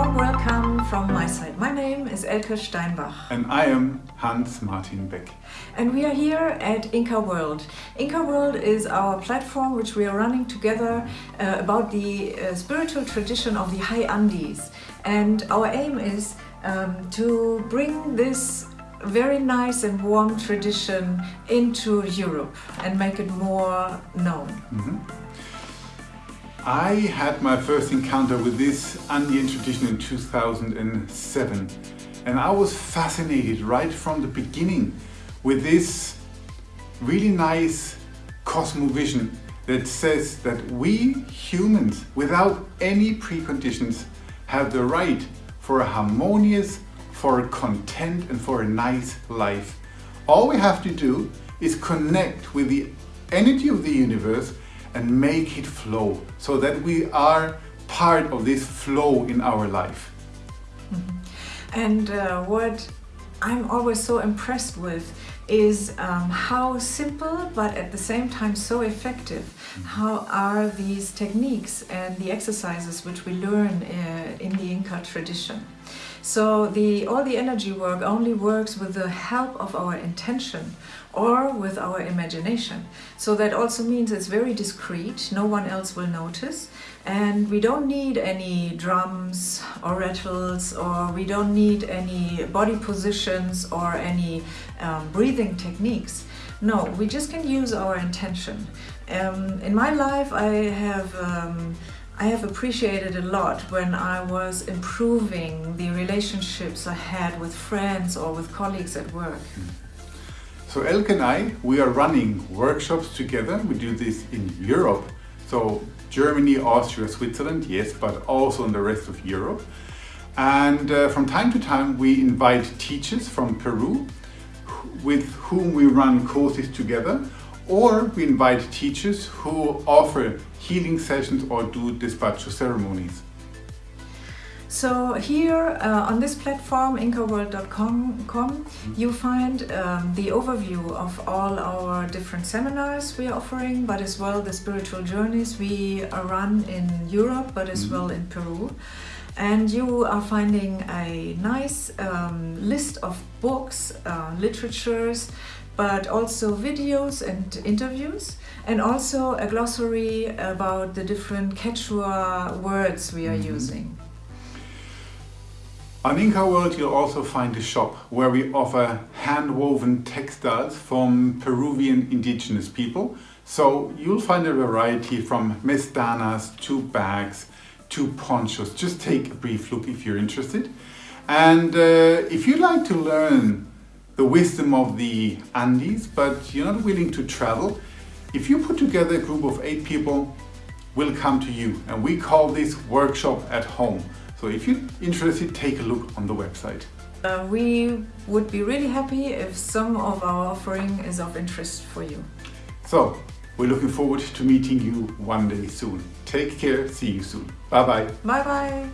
warm welcome from my side. My name is Elke Steinbach. And I am Hans Martin Beck. And we are here at Inca World. Inca World is our platform which we are running together uh, about the uh, spiritual tradition of the High Andes. And our aim is um, to bring this very nice and warm tradition into Europe and make it more known. Mm -hmm. I had my first encounter with this Andean tradition in 2007 and I was fascinated right from the beginning with this really nice cosmovision that says that we humans without any preconditions have the right for a harmonious, for a content and for a nice life. All we have to do is connect with the energy of the universe and make it flow so that we are part of this flow in our life. Mm -hmm. And uh, what I'm always so impressed with is um, how simple but at the same time so effective mm-hmm. how are these techniques and the exercises which we learn uh, in the Inca tradition. So the, all the energy work only works with the help of our intention or with our imagination. So that also means it's very discreet, no one else will notice and we don't need any drums or rattles or we don't need any body positions or any um, breathing techniques. No, we just can use our intention. Um, in my life I have um, I have appreciated a lot when I was improving the relationships I had with friends or with colleagues at work. So Elke and I, we are running workshops together. We do this in Europe. So Germany, Austria, Switzerland, yes, but also in the rest of Europe. And uh, from time to time we invite teachers from Peru with whom we run courses together or we invite teachers who offer healing sessions or do despacho ceremonies. So here uh, on this platform, incaworld.com, you find um, the overview of all our different seminars we are offering, but as well the spiritual journeys we run in Europe, but as mm -hmm. well in Peru. And you are finding a nice um, list of books, uh, literatures, but also videos and interviews and also a glossary about the different Quechua words we are mm -hmm. using. On Inca World you'll also find a shop where we offer hand-woven textiles from Peruvian indigenous people. So you'll find a variety from mestanas to bags to ponchos. Just take a brief look if you're interested. And uh, if you'd like to learn the wisdom of the Andes, but you're not willing to travel, if you put together a group of eight people, we'll come to you. And we call this workshop at home. So if you're interested, take a look on the website. Uh, we would be really happy if some of our offering is of interest for you. So, we're looking forward to meeting you one day soon. Take care, see you soon. Bye bye. Bye bye.